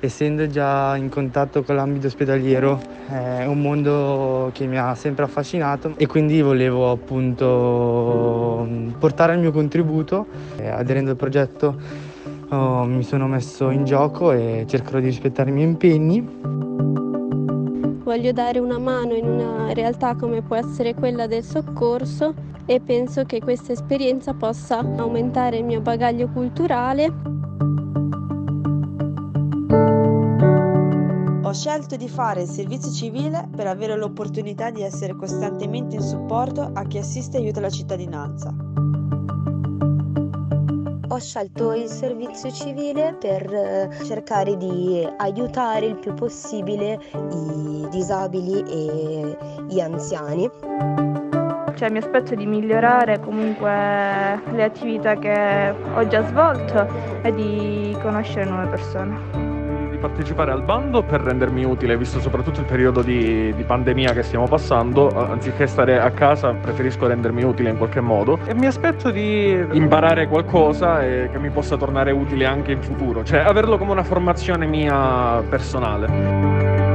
essendo già in contatto con l'ambito ospedaliero è un mondo che mi ha sempre affascinato e quindi volevo appunto portare il mio contributo. Aderendo al progetto oh, mi sono messo in gioco e cercherò di rispettare i miei impegni. Voglio dare una mano in una realtà come può essere quella del soccorso e penso che questa esperienza possa aumentare il mio bagaglio culturale. Scelto di fare il servizio civile per avere l'opportunità di essere costantemente in supporto a chi assiste e aiuta la cittadinanza. Ho scelto il servizio civile per eh, cercare di aiutare il più possibile i disabili e gli anziani. Cioè, mi aspetto di migliorare comunque le attività che ho già svolto e di conoscere nuove persone di partecipare al bando per rendermi utile, visto soprattutto il periodo di, di, pandemia che stiamo passando, anziché stare a casa preferisco rendermi utile in qualche modo e mi aspetto di imparare qualcosa e che mi possa tornare utile anche in futuro, cioè averlo come una formazione mia personale.